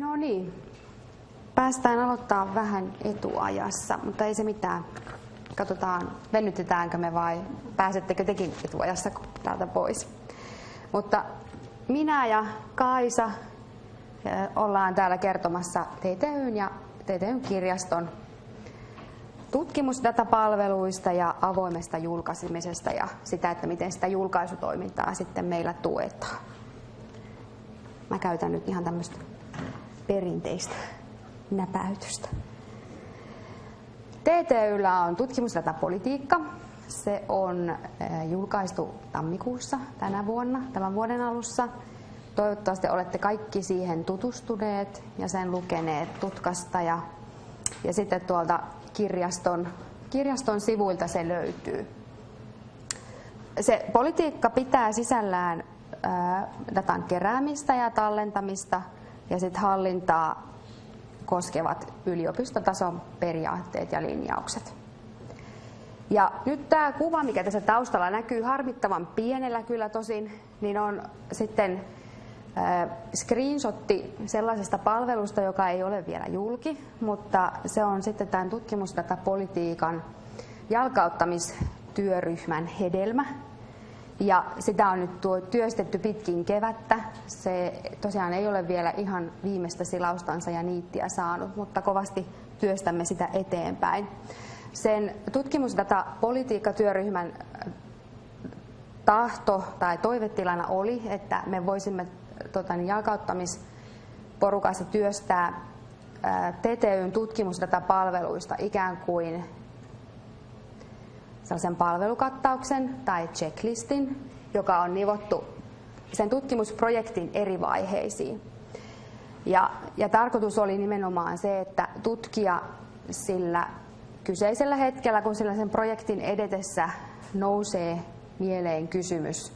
No niin, päästään aloittaa vähän etuajassa, mutta ei se mitään. Katsotaan, venytetäänkö me vai pääsettekö tekin etuajassa täältä pois. Mutta minä ja Kaisa ollaan täällä kertomassa TTYn ja TTYn kirjaston tutkimusdatapalveluista ja avoimesta julkaisemisesta ja sitä, että miten sitä julkaisutoimintaa sitten meillä tuetaan. Mä käytän nyt ihan tämmöistä perinteistä näpäytystä. TTYllä on tutkimusdatapolitiikka. Se on eh, julkaistu tammikuussa tänä vuonna, tämän vuoden alussa. Toivottavasti olette kaikki siihen tutustuneet ja sen lukeneet tutkasta ja, ja sitten tuolta kirjaston, kirjaston sivuilta se löytyy. Se politiikka pitää sisällään ää, datan keräämistä ja tallentamista ja sitten hallintaa koskevat yliopistotason periaatteet ja linjaukset. Ja nyt tämä kuva, mikä tässä taustalla näkyy harmittavan pienellä kyllä tosin, niin on sitten screenshotti sellaisesta palvelusta, joka ei ole vielä julki, mutta se on sitten tämän tutkimusdatapolitiikan jalkauttamistyöryhmän hedelmä. Ja sitä on nyt tuo työstetty pitkin kevättä. Se tosiaan ei ole vielä ihan viimeistä silaustansa ja niittiä saanut, mutta kovasti työstämme sitä eteenpäin. Sen tutkimusdatapolitiikkatyöryhmän tahto tai toivetilana oli, että me voisimme tota, niin jalkauttamisporukassa työstää TTYn tutkimusdatapalveluista ikään kuin sellaisen palvelukattauksen tai checklistin, joka on nivottu sen tutkimusprojektin eri vaiheisiin. Ja, ja tarkoitus oli nimenomaan se, että tutkija sillä kyseisellä hetkellä, kun sillä sen projektin edetessä nousee mieleen kysymys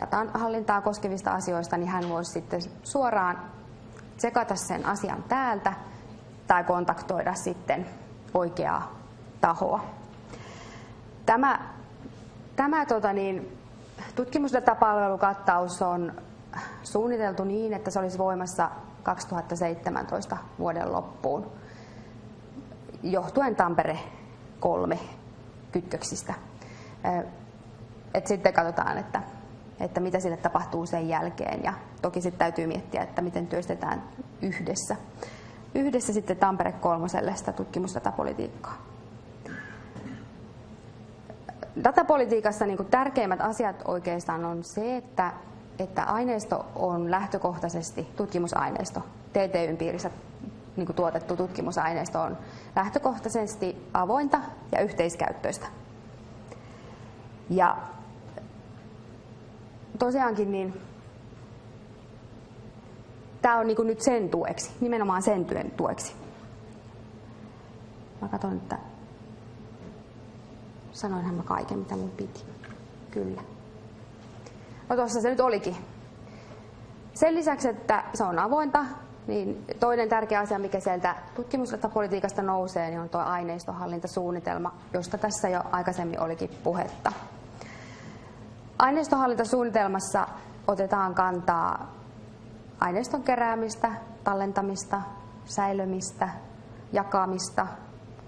datan hallintaa koskevista asioista, niin hän voisi sitten suoraan tsekata sen asian täältä tai kontaktoida sitten oikeaa tahoa. Tämä, tämä tota niin, tutkimusdatapalvelukattaus on suunniteltu niin, että se olisi voimassa 2017 vuoden loppuun, johtuen Tampere 3 kytköksistä. Et sitten katsotaan, että että mitä sille tapahtuu sen jälkeen. Ja toki sitten täytyy miettiä, että miten työstetään yhdessä. Yhdessä sitten Tampere kolmoselle sitä tutkimusdatapolitiikkaa. Datapolitiikassa niin tärkeimmät asiat oikeastaan on se, että, että aineisto on lähtökohtaisesti tutkimusaineisto. TTYn piirissä niin tuotettu tutkimusaineisto on lähtökohtaisesti avointa ja yhteiskäyttöistä. Ja tosiaankin niin tämä on niin nyt sen tueksi, nimenomaan sen työn tueksi. Mä katson, että sanoinhan mä kaiken, mitä mun piti. Kyllä. No tuossa se nyt olikin. Sen lisäksi, että se on avointa, niin toinen tärkeä asia, mikä sieltä tutkimuspolitiikasta nousee, niin on tuo aineistohallintasuunnitelma, josta tässä jo aikaisemmin olikin puhetta. Aineistohallintasuunnitelmassa otetaan kantaa aineiston keräämistä, tallentamista, säilömistä, jakamista,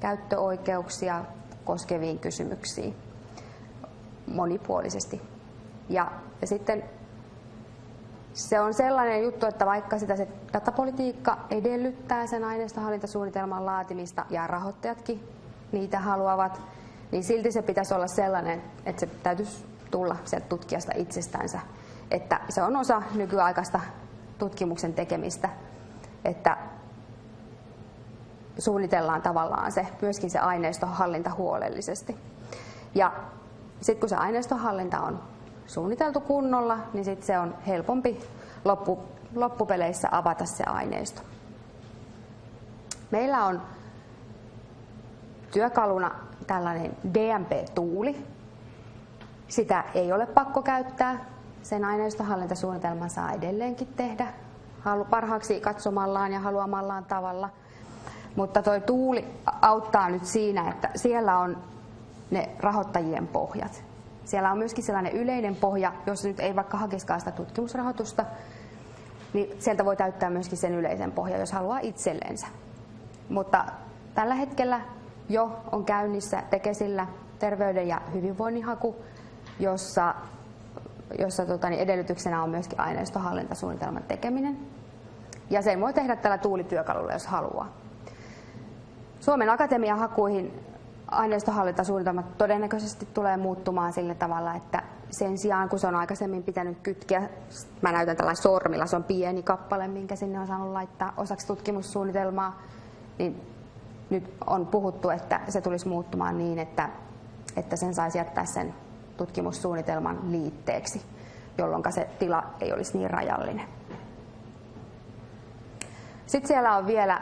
käyttöoikeuksia koskeviin kysymyksiin monipuolisesti. Ja, ja sitten se on sellainen juttu, että vaikka sitä se datapolitiikka edellyttää sen aineistohallintasuunnitelman laatimista ja rahoittajatkin niitä haluavat, niin silti se pitäisi olla sellainen, että se täytyisi tulla sieltä tutkijasta itsestänsä. Että se on osa nykyaikaista tutkimuksen tekemistä, että suunnitellaan tavallaan se, myöskin se aineistohallinta huolellisesti. Ja sitten kun se aineistohallinta on suunniteltu kunnolla, niin sitten se on helpompi loppu, loppupeleissä avata se aineisto. Meillä on työkaluna tällainen DMP-tuuli, sitä ei ole pakko käyttää. Sen aineistohallintasuunnitelman saa edelleenkin tehdä parhaaksi katsomallaan ja haluamallaan tavalla. Mutta tuo tuuli auttaa nyt siinä, että siellä on ne rahoittajien pohjat. Siellä on myöskin sellainen yleinen pohja, jos nyt ei vaikka hakiskaan sitä tutkimusrahoitusta, niin sieltä voi täyttää myöskin sen yleisen pohjan, jos haluaa itsellensä. Mutta tällä hetkellä jo on käynnissä Tekesillä terveyden ja hyvinvoinnin haku, jossa, jossa tota, niin edellytyksenä on myöskin aineistohallintasuunnitelman tekeminen. Ja sen voi tehdä tällä tuulityökalulla, jos haluaa. Suomen Akatemian hakuihin aineistohallintasuunnitelmat todennäköisesti tulee muuttumaan sillä tavalla, että sen sijaan kun se on aikaisemmin pitänyt kytkeä, mä näytän tällä sormilla, se on pieni kappale, minkä sinne on saanut laittaa osaksi tutkimussuunnitelmaa, niin nyt on puhuttu, että se tulisi muuttumaan niin, että, että sen saisi jättää sen tutkimussuunnitelman liitteeksi, jolloin se tila ei olisi niin rajallinen. Sitten siellä on vielä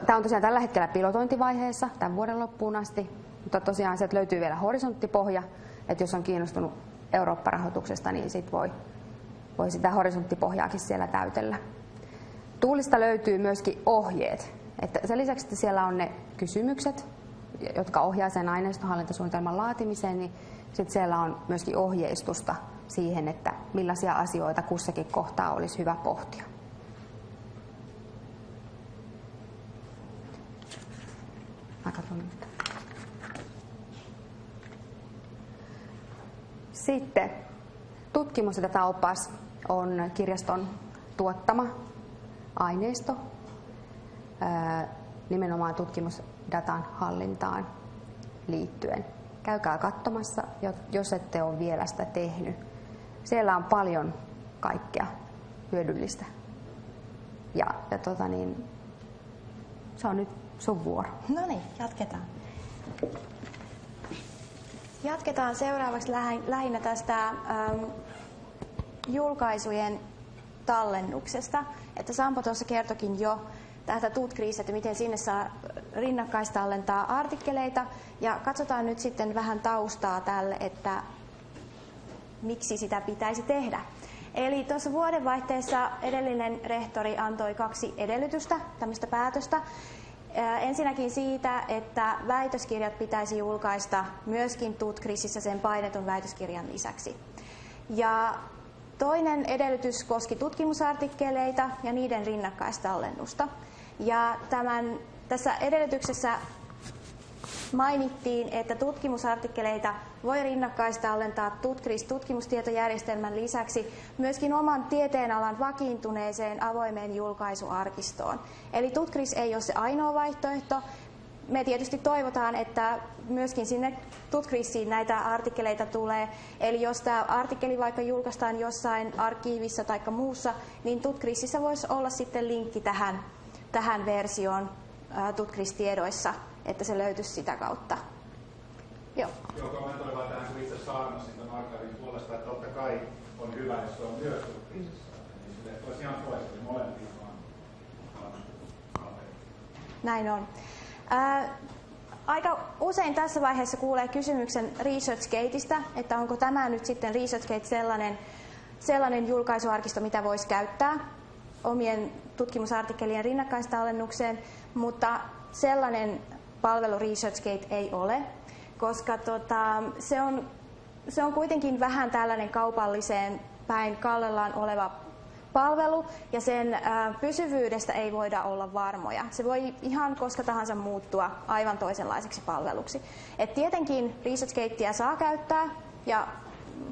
Tämä on tosiaan tällä hetkellä pilotointivaiheessa tämän vuoden loppuun asti, mutta tosiaan sieltä löytyy vielä horisonttipohja, että jos on kiinnostunut Eurooppa-rahoituksesta, niin sit voi, voi sitä horisonttipohjaakin siellä täytellä. Tuulista löytyy myöskin ohjeet. Että sen lisäksi, että siellä on ne kysymykset, jotka ohjaa sen aineistohallintasuunnitelman laatimiseen, niin sitten siellä on myöskin ohjeistusta siihen, että millaisia asioita kussakin kohtaa olisi hyvä pohtia. Nyt. Sitten tutkimus ja tätä opas on kirjaston tuottama aineisto nimenomaan tutkimusdatan hallintaan liittyen. Käykää katsomassa, jos ette ole vielä sitä tehnyt. Siellä on paljon kaikkea hyödyllistä. Ja, ja tota niin, se on nyt sun vuoro. No niin, jatketaan. Jatketaan seuraavaksi lähinnä tästä ähm, julkaisujen tallennuksesta. Että Sampo tuossa kertokin jo tästä Tutkriis, että miten sinne saa rinnakkaistallentaa artikkeleita. Ja katsotaan nyt sitten vähän taustaa tälle, että miksi sitä pitäisi tehdä. Eli tuossa vuodenvaihteessa edellinen rehtori antoi kaksi edellytystä, tämmöistä päätöstä. Ensinnäkin siitä, että väitöskirjat pitäisi julkaista myöskin Tutkrisissä sen painetun väitöskirjan lisäksi. Ja toinen edellytys koski tutkimusartikkeleita ja niiden rinnakkaistallennusta. Ja tämän, tässä edellytyksessä mainittiin, että tutkimusartikkeleita voi rinnakkaistallentaa Tutkris tutkimustietojärjestelmän lisäksi myöskin oman tieteenalan vakiintuneeseen avoimeen julkaisuarkistoon. Eli Tutkris ei ole se ainoa vaihtoehto. Me tietysti toivotaan, että myöskin sinne Tutkrisiin näitä artikkeleita tulee. Eli jos tämä artikkeli vaikka julkaistaan jossain arkiivissa tai muussa, niin Tutkrisissä voisi olla sitten linkki tähän, tähän versioon Tutkris-tiedoissa, että se löytyisi sitä kautta. Joo. Joo, kommentoin vaan tähän, kun itse saarnasin tämän arkaivin puolesta, että totta kai on hyvä, jos se on myös Tutkrisissa. Niin sille olisi ihan toista, niin molempia vaan. Näin on. Ää, aika usein tässä vaiheessa kuulee kysymyksen ResearchGateista, että onko tämä nyt sitten ResearchGate sellainen, sellainen julkaisuarkisto, mitä voisi käyttää omien tutkimusartikkelien rinnakkaistallennukseen, mutta sellainen palvelu ResearchGate ei ole, koska tota, se, on, se on kuitenkin vähän tällainen kaupalliseen päin kallellaan oleva palvelu ja sen ä, pysyvyydestä ei voida olla varmoja. Se voi ihan koska tahansa muuttua aivan toisenlaiseksi palveluksi. Et tietenkin ResearchGatea saa käyttää ja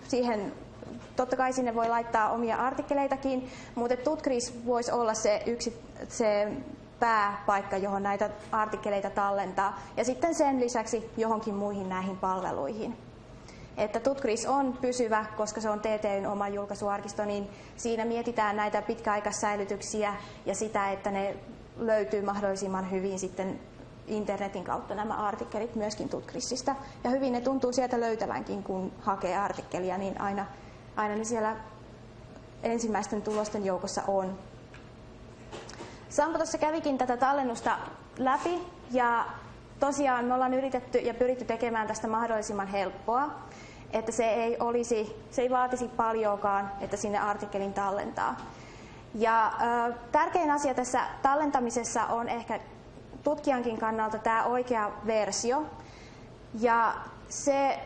siihen totta kai sinne voi laittaa omia artikkeleitakin, mutta Tutkris voisi olla se, yksi, se pääpaikka, johon näitä artikkeleita tallentaa, ja sitten sen lisäksi johonkin muihin näihin palveluihin. Että Tutkris on pysyvä, koska se on TTYn oma julkaisuarkisto, niin siinä mietitään näitä pitkäaikaissäilytyksiä ja sitä, että ne löytyy mahdollisimman hyvin sitten internetin kautta nämä artikkelit myöskin Tutkrisista. Ja hyvin ne tuntuu sieltä löytävänkin, kun hakee artikkelia, niin aina, aina ne siellä ensimmäisten tulosten joukossa on. Sampo tuossa kävikin tätä tallennusta läpi ja tosiaan me ollaan yritetty ja pyritty tekemään tästä mahdollisimman helppoa, että se ei, olisi, se ei vaatisi paljoakaan, että sinne artikkelin tallentaa. Ja ö, tärkein asia tässä tallentamisessa on ehkä tutkijankin kannalta tämä oikea versio. Ja se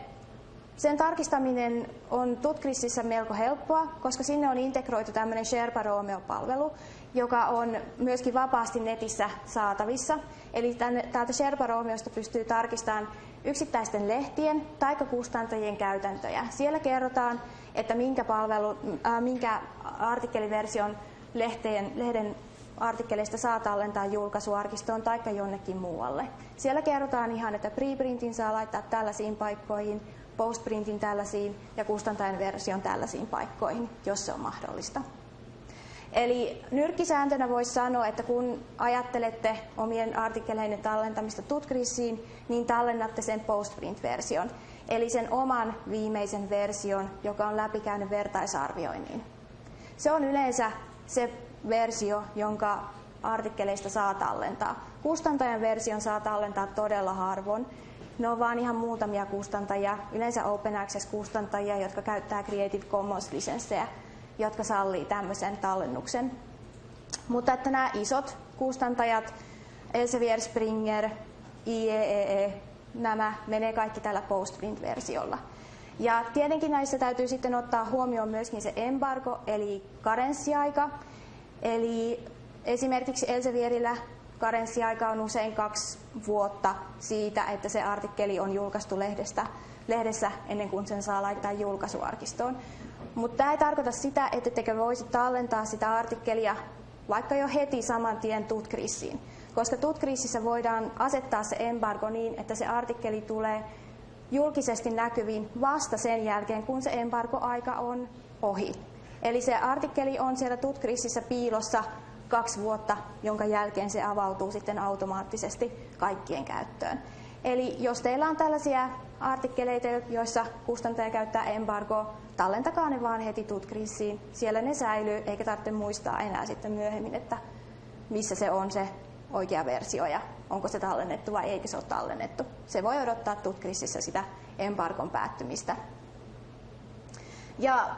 Sen tarkistaminen on Tutkrisissä melko helppoa, koska sinne on integroitu tämmöinen Sherpa Romeo-palvelu, joka on myöskin vapaasti netissä saatavissa. Eli tänne, täältä Sherpa Romeosta pystyy tarkistamaan yksittäisten lehtien tai kustantajien käytäntöjä. Siellä kerrotaan, että minkä, palvelu, äh, minkä artikkeliversion lehteen, lehden artikkeleista saa tallentaa julkaisuarkistoon tai jonnekin muualle. Siellä kerrotaan ihan, että preprintin saa laittaa tällaisiin paikkoihin, postprintin tällaisiin ja kustantajan version tällaisiin paikkoihin, jos se on mahdollista. Eli nyrkkisääntönä voisi sanoa, että kun ajattelette omien artikkeleiden tallentamista Tutkrisiin, niin tallennatte sen postprint-version, eli sen oman viimeisen version, joka on läpikäynyt vertaisarvioinnin. Se on yleensä se versio, jonka artikkeleista saa tallentaa. Kustantajan version saa tallentaa todella harvoin. Ne on vain ihan muutamia kustantajia, yleensä Open Access-kustantajia, jotka käyttää Creative Commons-lisenssejä, jotka sallii tämmöisen tallennuksen. Mutta että nämä isot kustantajat, Elsevier, Springer, IEEE, e, nämä menee kaikki tällä postprint-versiolla. Ja tietenkin näissä täytyy sitten ottaa huomioon myöskin se embargo, eli karenssiaika. Eli esimerkiksi Elsevierillä karenssiaika on usein kaksi vuotta siitä, että se artikkeli on julkaistu lehdestä, lehdessä ennen kuin sen saa laittaa julkaisuarkistoon. Mutta tämä ei tarkoita sitä, että tekö voisi tallentaa sitä artikkelia vaikka jo heti saman tien tutkriisiin. Koska tutkriisissä voidaan asettaa se embargo niin, että se artikkeli tulee julkisesti näkyviin vasta sen jälkeen, kun se embargo-aika on ohi. Eli se artikkeli on siellä tutkriisissä piilossa kaksi vuotta, jonka jälkeen se avautuu sitten automaattisesti kaikkien käyttöön. Eli jos teillä on tällaisia artikkeleita, joissa kustantaja käyttää embargoa, tallentakaa ne vaan heti tutkriisiin. Siellä ne säilyy, eikä tarvitse muistaa enää sitten myöhemmin, että missä se on se oikea versio ja onko se tallennettu vai eikö se ole tallennettu. Se voi odottaa tutkriisissä sitä embargon päättymistä. Ja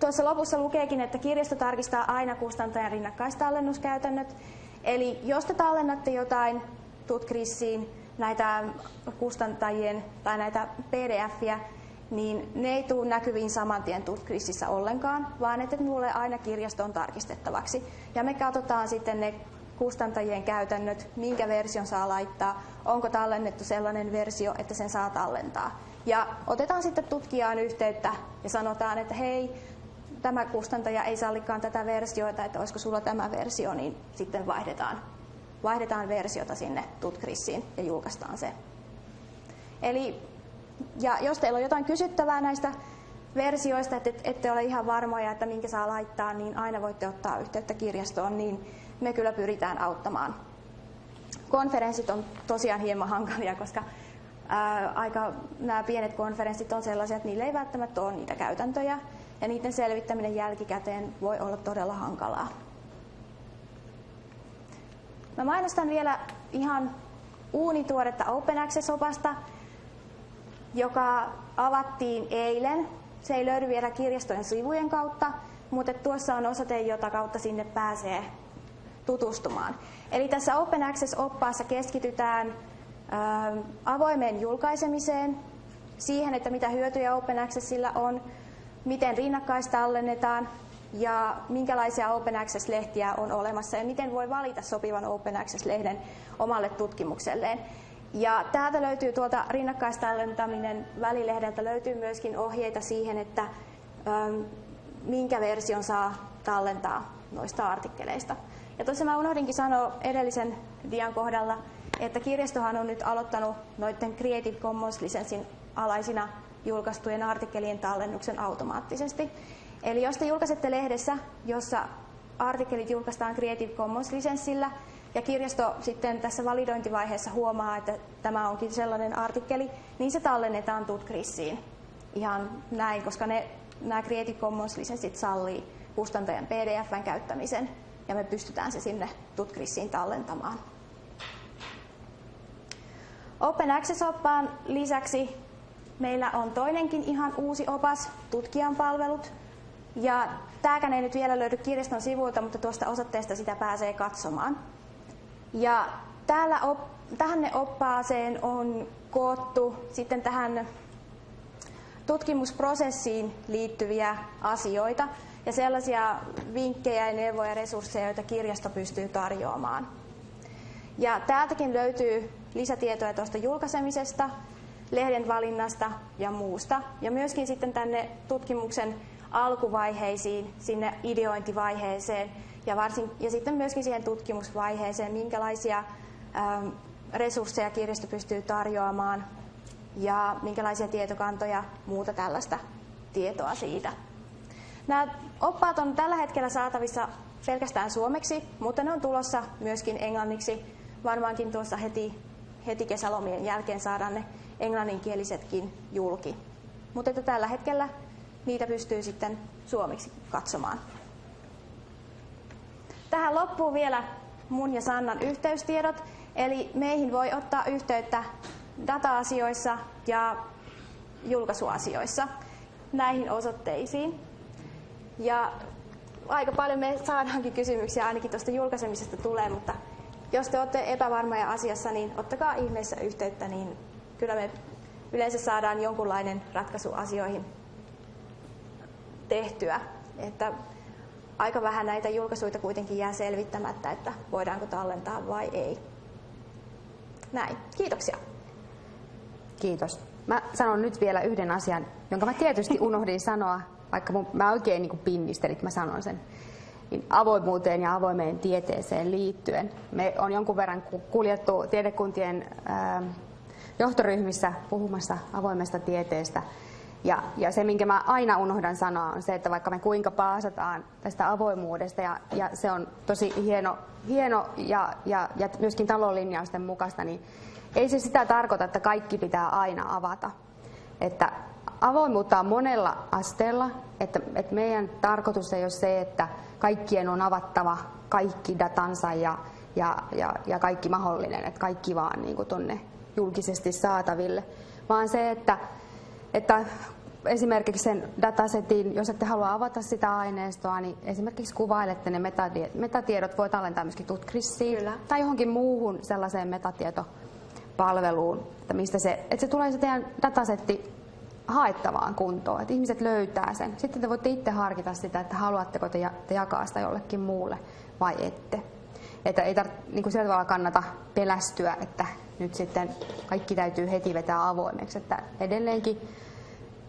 Tuossa lopussa lukeekin, että kirjasto tarkistaa aina kustantajan rinnakkaistallennuskäytännöt. Eli jos te tallennatte jotain Tutkrisiin, näitä kustantajien tai näitä pdf niin ne ei tule näkyviin saman tien Tutkrisissä ollenkaan, vaan että ne tulee aina kirjastoon tarkistettavaksi. Ja me katsotaan sitten ne kustantajien käytännöt, minkä version saa laittaa, onko tallennettu sellainen versio, että sen saa tallentaa. Ja otetaan sitten tutkijaan yhteyttä ja sanotaan, että hei, tämä kustantaja ei sallikaan tätä versiota, että olisiko sulla tämä versio, niin sitten vaihdetaan, vaihdetaan versiota sinne Tutkrisiin ja julkaistaan se. Eli, ja jos teillä on jotain kysyttävää näistä versioista, että ette ole ihan varmoja, että minkä saa laittaa, niin aina voitte ottaa yhteyttä kirjastoon, niin me kyllä pyritään auttamaan. Konferenssit on tosiaan hieman hankalia, koska ää, aika nämä pienet konferenssit on sellaisia, että niillä ei välttämättä ole niitä käytäntöjä, ja niiden selvittäminen jälkikäteen voi olla todella hankalaa. Mä mainostan vielä ihan uunituoretta Open Access-opasta, joka avattiin eilen. Se ei löydy vielä kirjastojen sivujen kautta, mutta tuossa on osoite, jota kautta sinne pääsee tutustumaan. Eli tässä Open Access-oppaassa keskitytään avoimeen julkaisemiseen, siihen, että mitä hyötyjä Open Accessilla on, miten rinnakkaistallennetaan ja minkälaisia Open Access-lehtiä on olemassa ja miten voi valita sopivan Open Access-lehden omalle tutkimukselleen. Ja täältä löytyy tuolta rinnakkaistallentaminen välilehdeltä löytyy myöskin ohjeita siihen, että ähm, minkä version saa tallentaa noista artikkeleista. Ja tuossa mä unohdinkin sanoa edellisen dian kohdalla, että kirjastohan on nyt aloittanut noiden Creative Commons-lisenssin alaisina julkaistujen artikkelien tallennuksen automaattisesti. Eli jos te julkaisette lehdessä, jossa artikkelit julkaistaan Creative Commons-lisenssillä, ja kirjasto sitten tässä validointivaiheessa huomaa, että tämä onkin sellainen artikkeli, niin se tallennetaan Tutkrisiin. Ihan näin, koska ne, nämä Creative Commons-lisenssit sallii kustantajan PDFn käyttämisen, ja me pystytään se sinne Tutkrisiin tallentamaan. Open Access-oppaan lisäksi Meillä on toinenkin ihan uusi opas, tutkijan palvelut. Ja tämäkään ei nyt vielä löydy kirjaston sivuilta, mutta tuosta osoitteesta sitä pääsee katsomaan. Ja täällä op, tähän ne oppaaseen on koottu sitten tähän tutkimusprosessiin liittyviä asioita ja sellaisia vinkkejä ja neuvoja ja resursseja, joita kirjasto pystyy tarjoamaan. Ja täältäkin löytyy lisätietoja tuosta julkaisemisesta, lehden valinnasta ja muusta. Ja myöskin sitten tänne tutkimuksen alkuvaiheisiin, sinne ideointivaiheeseen ja, varsin, ja sitten myöskin siihen tutkimusvaiheeseen, minkälaisia ähm, resursseja kirjasto pystyy tarjoamaan ja minkälaisia tietokantoja, muuta tällaista tietoa siitä. Nämä oppaat on tällä hetkellä saatavissa pelkästään suomeksi, mutta ne on tulossa myöskin englanniksi. Varmaankin tuossa heti, heti kesälomien jälkeen saadaan ne englanninkielisetkin julki. Mutta että tällä hetkellä niitä pystyy sitten suomeksi katsomaan. Tähän loppuu vielä mun ja Sannan yhteystiedot. Eli meihin voi ottaa yhteyttä data-asioissa ja julkaisuasioissa näihin osoitteisiin. Ja aika paljon me saadaankin kysymyksiä, ainakin tuosta julkaisemisesta tulee, mutta jos te olette epävarmoja asiassa, niin ottakaa ihmeessä yhteyttä, niin kyllä me yleensä saadaan jonkunlainen ratkaisu asioihin tehtyä. Että aika vähän näitä julkaisuja kuitenkin jää selvittämättä, että voidaanko tallentaa vai ei. Näin. Kiitoksia. Kiitos. Mä sanon nyt vielä yhden asian, jonka mä tietysti unohdin sanoa, vaikka mun, mä oikein niin pinnistelin, että mä sanon sen. Niin avoimuuteen ja avoimeen tieteeseen liittyen. Me on jonkun verran kuljettu tiedekuntien johtoryhmissä puhumassa avoimesta tieteestä. Ja, ja se, minkä mä aina unohdan sanoa, on se, että vaikka me kuinka paasataan tästä avoimuudesta, ja, ja se on tosi hieno, hieno ja, ja, ja myöskin talolinjausten mukaista, niin ei se sitä tarkoita, että kaikki pitää aina avata. Että avoimuutta on monella asteella, että, että meidän tarkoitus ei ole se, että kaikkien on avattava kaikki datansa ja, ja, ja, ja kaikki mahdollinen, että kaikki vaan niin kuin tonne julkisesti saataville, vaan se, että, että esimerkiksi sen datasetin, jos ette halua avata sitä aineistoa, niin esimerkiksi kuvailette ne metatiedot, voi tallentaa myöskin Tutcrissiin Kyllä. tai johonkin muuhun sellaiseen metatietopalveluun, että, mistä se, että se tulee se teidän datasetti haettavaan kuntoon, että ihmiset löytää sen. Sitten te voitte itse harkita sitä, että haluatteko te, jakaa sitä jollekin muulle vai ette. Että ei tar- niin kuin sillä tavalla kannata pelästyä, että nyt sitten kaikki täytyy heti vetää avoimeksi. Että edelleenkin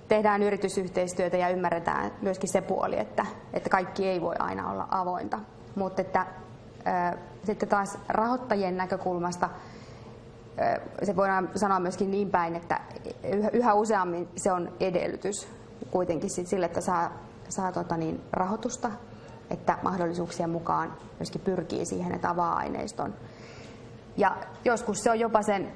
tehdään yritysyhteistyötä ja ymmärretään myöskin se puoli, että, että kaikki ei voi aina olla avointa. Mutta että ää, sitten taas rahoittajien näkökulmasta ää, se voidaan sanoa myöskin niin päin, että yhä, useammin se on edellytys kuitenkin sit sille, että saa, saa tota niin, rahoitusta, että mahdollisuuksien mukaan myöskin pyrkii siihen, että avaa aineiston. Ja joskus se on jopa sen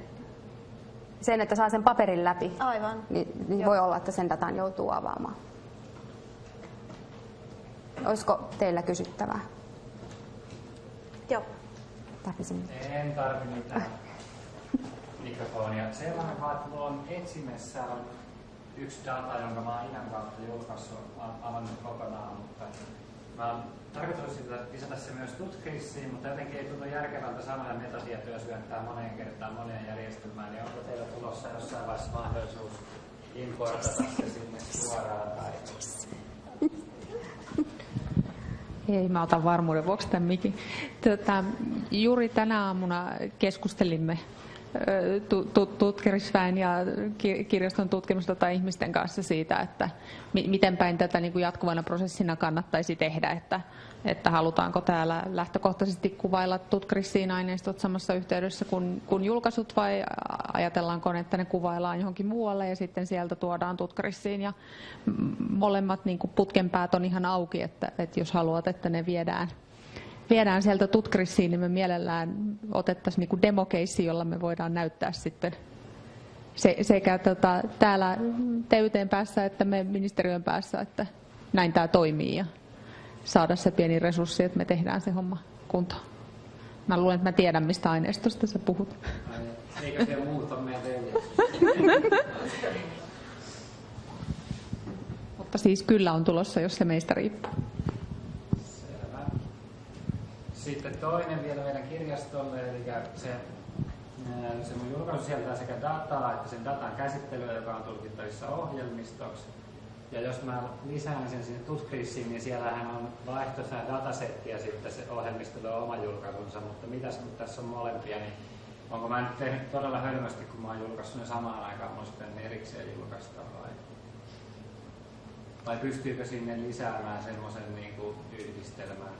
sen, että saa sen paperin läpi, Aivan. niin, niin voi olla, että sen datan joutuu avaamaan. Olisiko teillä kysyttävää? Joo. Tarvisin. En tarvi mitään mikrofonia. Sellainen vaan, että mulla on etsimessä yksi data, jonka mä oon ihan kautta julkaissut, avannut kokonaan, mutta Mä tarkoitus lisätä se myös tutkissiin, mutta jotenkin ei tunnu järkevältä samoja metatietoja syöttää moneen kertaan moneen järjestelmään, niin onko teillä tulossa jossain vaiheessa mahdollisuus importata se sinne suoraan tai... Ei, mä otan varmuuden vuoksi tämän mikin. Tota, juuri tänä aamuna keskustelimme tutkimusväen ja kirjaston tutkimusta tai ihmisten kanssa siitä, että miten päin tätä niin kuin jatkuvana prosessina kannattaisi tehdä, että, että halutaanko täällä lähtökohtaisesti kuvailla tutkrisiin aineistot samassa yhteydessä kuin, kuin julkaisut vai ajatellaanko, että ne kuvaillaan johonkin muualle ja sitten sieltä tuodaan tutkrisiin ja molemmat niin kuin putkenpäät on ihan auki, että, että jos haluat, että ne viedään viedään sieltä tutkrissiin, niin me mielellään otettaisiin niin demokeissi, jolla me voidaan näyttää sitten se, sekä tota, täällä TYTn päässä että me ministeriön päässä, että näin tämä toimii ja saada se pieni resurssi, että me tehdään se homma kuntoon. Mä luulen, että mä tiedän, mistä aineistosta sä puhut. Eikö se muuta meidän Mutta siis kyllä on tulossa, jos se meistä riippuu. Sitten toinen vielä meidän kirjastolle, eli se Se mun julkaisu sieltä sekä dataa että sen datan käsittelyä, joka on tulkittavissa ohjelmistoksi. Ja jos mä lisään sen sinne Tutkrissiin, niin siellähän on vaihtoisa datasetti ja sitten se ohjelmisto tuo oma julkaisunsa, mutta mitäs nyt tässä on molempia, niin onko mä nyt tehnyt todella hölmösti, kun mä oon julkaissut ne samaan aikaan, mun sitten erikseen julkaista vai? Vai pystyykö sinne lisäämään semmoisen niin yhdistelmän?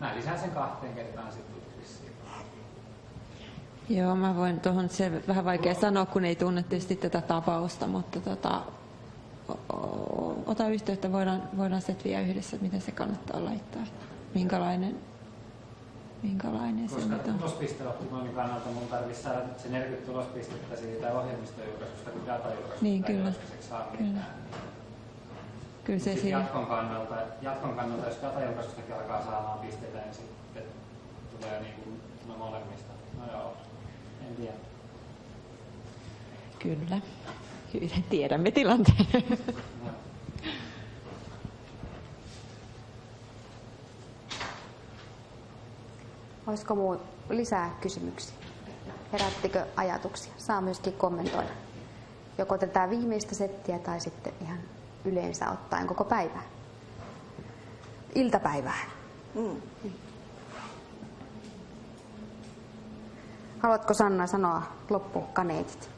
Mä lisään sen kahteen kertaan sitten. Joo, mä voin tuohon, se vähän vaikea sanoa, kun ei tunne tietysti tätä tapausta, mutta tota, ota yhteyttä, voidaan, voidaan setviä yhdessä, miten se kannattaa laittaa, minkälainen, minkälainen Koska se nyt on. tulospisteoptimoinnin kannalta mun tarvitsisi saada se 40 tulospistettä siitä ohjelmistojulkaisusta, kun datajulkaisusta Niin, kyllä. ei saa Kyllä. Kyllä se Sitten siinä, jatkon kannalta, jatkon kannalta, jos datajulkaisustakin alkaa saamaan pisteitä, niin sitten tulee niin kuin, no molemmista. No joo, en tiedä. kyllä. Hyvin tiedämme tilanteen. No. Olisiko muu lisää kysymyksiä? Herättikö ajatuksia? Saa myöskin kommentoida. Joko tätä viimeistä settiä tai sitten ihan yleensä ottaen koko päivää. Iltapäivää. Mm. Haluatko Sanna sanoa loppukaneetit?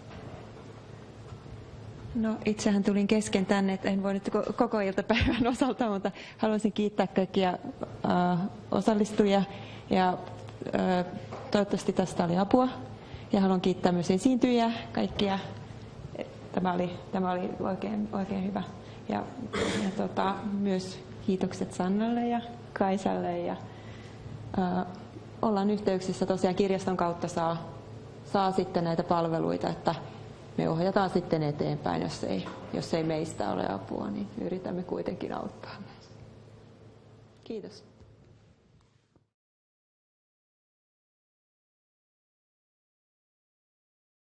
No itsehän tulin kesken tänne, että en voi nyt ko- koko iltapäivän osalta, mutta haluaisin kiittää kaikkia äh, osallistujia ja äh, toivottavasti tästä oli apua. Ja haluan kiittää myös esiintyjiä kaikkia. Tämä oli, tämä oli oikein, oikein hyvä. Ja, ja tota, myös kiitokset Sannalle ja Kaisalle. Ja, äh, ollaan yhteyksissä tosiaan kirjaston kautta saa, saa sitten näitä palveluita, että me ohjataan sitten eteenpäin, jos ei, jos ei meistä ole apua, niin yritämme kuitenkin auttaa. Kiitos.